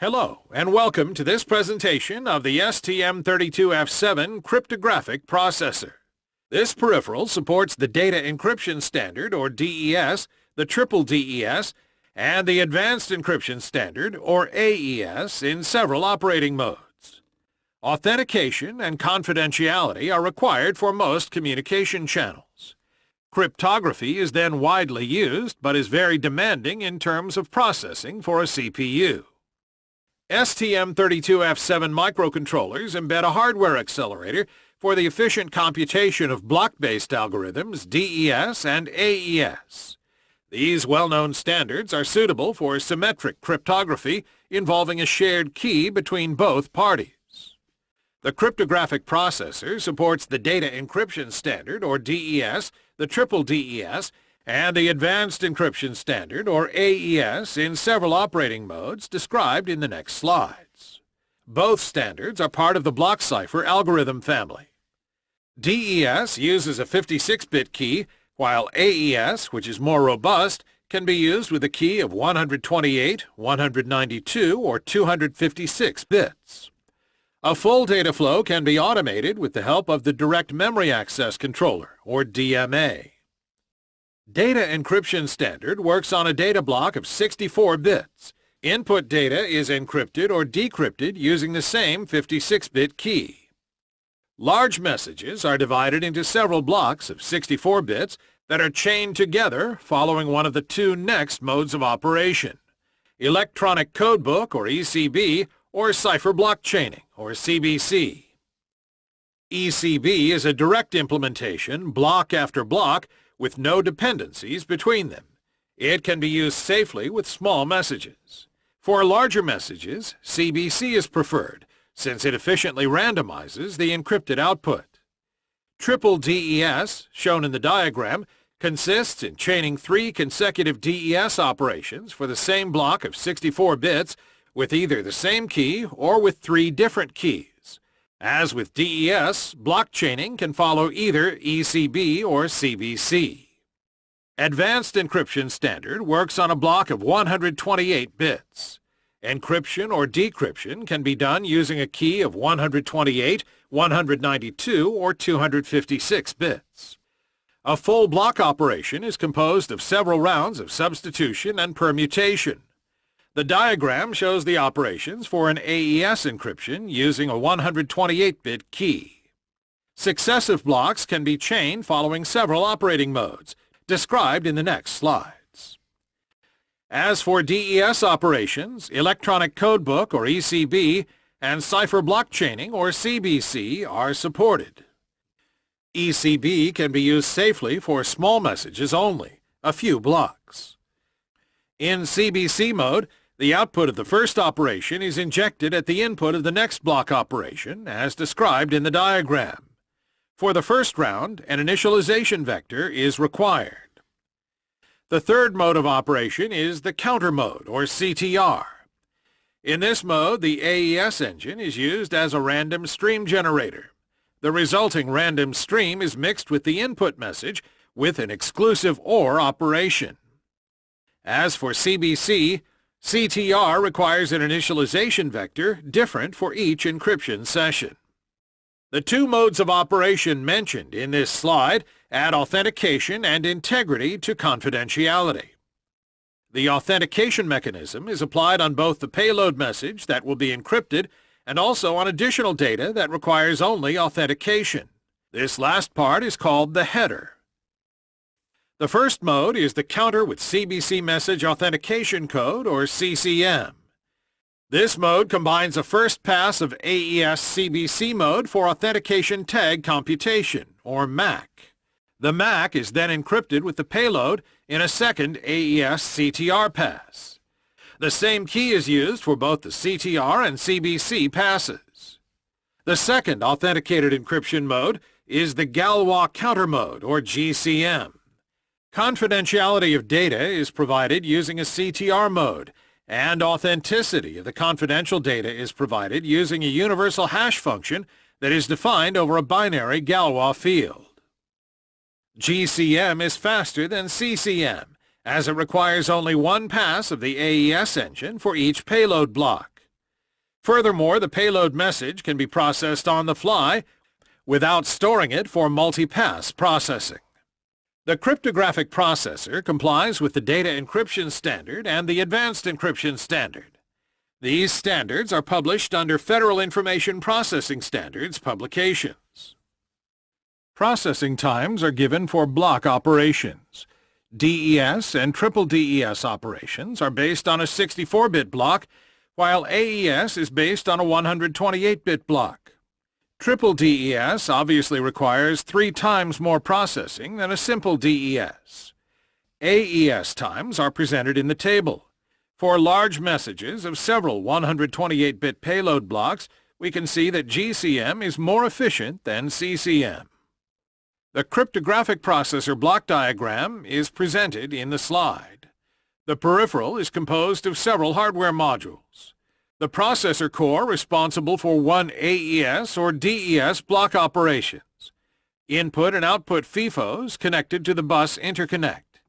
Hello, and welcome to this presentation of the STM32F7 cryptographic processor. This peripheral supports the Data Encryption Standard, or DES, the Triple DES, and the Advanced Encryption Standard, or AES, in several operating modes. Authentication and confidentiality are required for most communication channels. Cryptography is then widely used, but is very demanding in terms of processing for a CPU. STM32F7 microcontrollers embed a hardware accelerator for the efficient computation of block-based algorithms, DES and AES. These well-known standards are suitable for symmetric cryptography involving a shared key between both parties. The cryptographic processor supports the Data Encryption Standard, or DES, the Triple DES, and the Advanced Encryption Standard, or AES, in several operating modes described in the next slides. Both standards are part of the block cipher algorithm family. DES uses a 56-bit key, while AES, which is more robust, can be used with a key of 128, 192, or 256 bits. A full data flow can be automated with the help of the Direct Memory Access Controller, or DMA. Data Encryption Standard works on a data block of 64 bits. Input data is encrypted or decrypted using the same 56-bit key. Large messages are divided into several blocks of 64 bits that are chained together following one of the two next modes of operation, Electronic Codebook, or ECB, or Cipher Block Chaining, or CBC. ECB is a direct implementation, block after block, with no dependencies between them. It can be used safely with small messages. For larger messages, CBC is preferred, since it efficiently randomizes the encrypted output. Triple DES, shown in the diagram, consists in chaining three consecutive DES operations for the same block of 64 bits with either the same key or with three different keys. As with DES, block chaining can follow either ECB or CBC. Advanced Encryption Standard works on a block of 128 bits. Encryption or decryption can be done using a key of 128, 192, or 256 bits. A full block operation is composed of several rounds of substitution and permutation. The diagram shows the operations for an AES encryption using a 128-bit key. Successive blocks can be chained following several operating modes, described in the next slides. As for DES operations, Electronic Codebook, or ECB, and Cipher Block Chaining, or CBC, are supported. ECB can be used safely for small messages only, a few blocks. In CBC mode, the output of the first operation is injected at the input of the next block operation, as described in the diagram. For the first round, an initialization vector is required. The third mode of operation is the counter mode, or CTR. In this mode, the AES engine is used as a random stream generator. The resulting random stream is mixed with the input message with an exclusive OR operation. As for CBC, CTR requires an initialization vector different for each encryption session. The two modes of operation mentioned in this slide add authentication and integrity to confidentiality. The authentication mechanism is applied on both the payload message that will be encrypted and also on additional data that requires only authentication. This last part is called the header. The first mode is the counter with CBC Message Authentication Code, or CCM. This mode combines a first pass of AES CBC mode for authentication tag computation, or MAC. The MAC is then encrypted with the payload in a second AES CTR pass. The same key is used for both the CTR and CBC passes. The second authenticated encryption mode is the Galois counter mode, or GCM. Confidentiality of data is provided using a CTR mode, and authenticity of the confidential data is provided using a universal hash function that is defined over a binary Galois field. GCM is faster than CCM, as it requires only one pass of the AES engine for each payload block. Furthermore, the payload message can be processed on the fly without storing it for multi-pass processing. The cryptographic processor complies with the Data Encryption Standard and the Advanced Encryption Standard. These standards are published under Federal Information Processing Standards publications. Processing times are given for block operations. DES and triple DES operations are based on a 64-bit block, while AES is based on a 128-bit block. Triple DES obviously requires three times more processing than a simple DES. AES times are presented in the table. For large messages of several 128-bit payload blocks, we can see that GCM is more efficient than CCM. The cryptographic processor block diagram is presented in the slide. The peripheral is composed of several hardware modules. The processor core responsible for one AES or DES block operations, input and output FIFOs connected to the bus interconnect,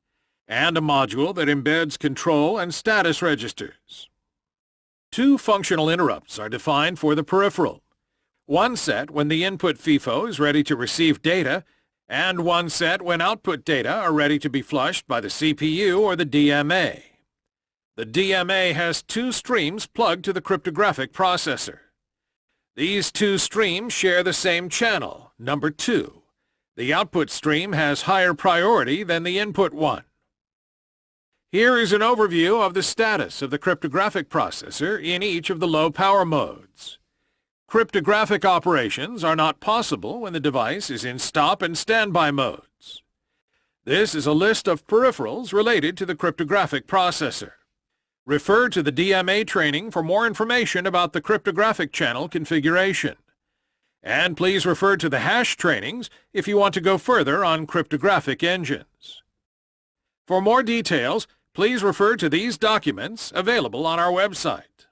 and a module that embeds control and status registers. Two functional interrupts are defined for the peripheral. One set when the input FIFO is ready to receive data, and one set when output data are ready to be flushed by the CPU or the DMA. The DMA has two streams plugged to the cryptographic processor. These two streams share the same channel, number 2. The output stream has higher priority than the input one. Here is an overview of the status of the cryptographic processor in each of the low power modes. Cryptographic operations are not possible when the device is in stop and standby modes. This is a list of peripherals related to the cryptographic processor. Refer to the DMA training for more information about the cryptographic channel configuration. And please refer to the hash trainings if you want to go further on cryptographic engines. For more details, please refer to these documents available on our website.